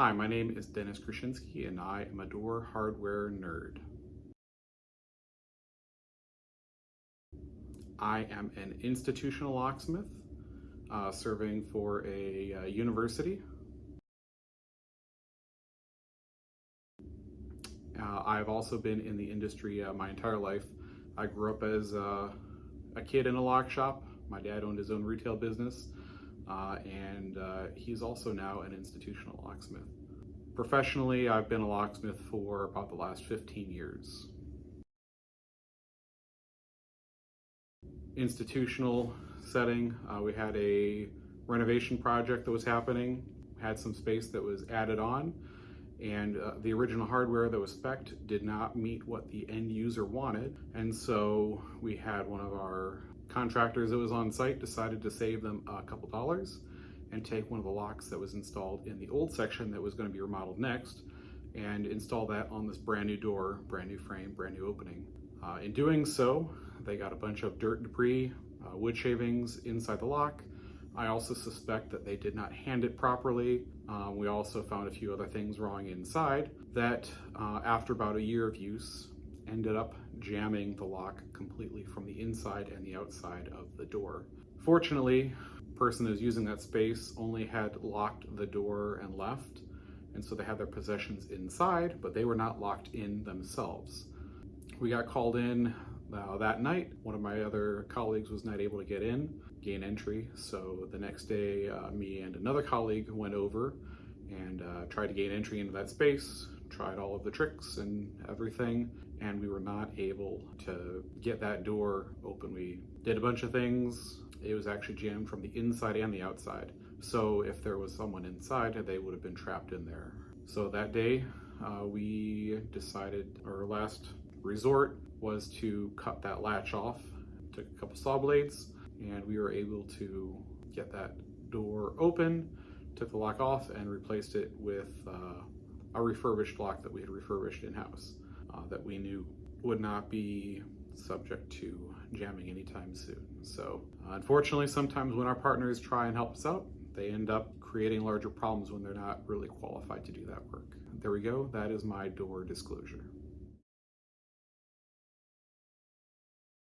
Hi, my name is Dennis Krasinski and I am a door hardware nerd. I am an institutional locksmith uh, serving for a uh, university. Uh, I've also been in the industry uh, my entire life. I grew up as uh, a kid in a lock shop. My dad owned his own retail business uh, and uh, he's also now an institutional locksmith. Professionally, I've been a locksmith for about the last 15 years. Institutional setting, uh, we had a renovation project that was happening, had some space that was added on, and uh, the original hardware that was spec'd did not meet what the end user wanted. And so we had one of our contractors that was on site decided to save them a couple dollars and take one of the locks that was installed in the old section that was going to be remodeled next and install that on this brand new door, brand new frame, brand new opening. Uh, in doing so, they got a bunch of dirt debris, uh, wood shavings inside the lock. I also suspect that they did not hand it properly. Uh, we also found a few other things wrong inside that uh, after about a year of use ended up jamming the lock completely from the inside and the outside of the door. Fortunately, the person was using that space only had locked the door and left, and so they had their possessions inside, but they were not locked in themselves. We got called in uh, that night. One of my other colleagues was not able to get in, gain entry, so the next day uh, me and another colleague went over and uh, tried to gain entry into that space, tried all of the tricks and everything, and we were not able to get that door open. We did a bunch of things. It was actually jammed from the inside and the outside. So if there was someone inside, they would have been trapped in there. So that day, uh, we decided our last resort was to cut that latch off. Took a couple saw blades and we were able to get that door open, took the lock off and replaced it with uh, a refurbished lock that we had refurbished in-house uh, that we knew would not be subject to jamming anytime soon. So uh, unfortunately, sometimes when our partners try and help us out, they end up creating larger problems when they're not really qualified to do that work. There we go. That is my door disclosure.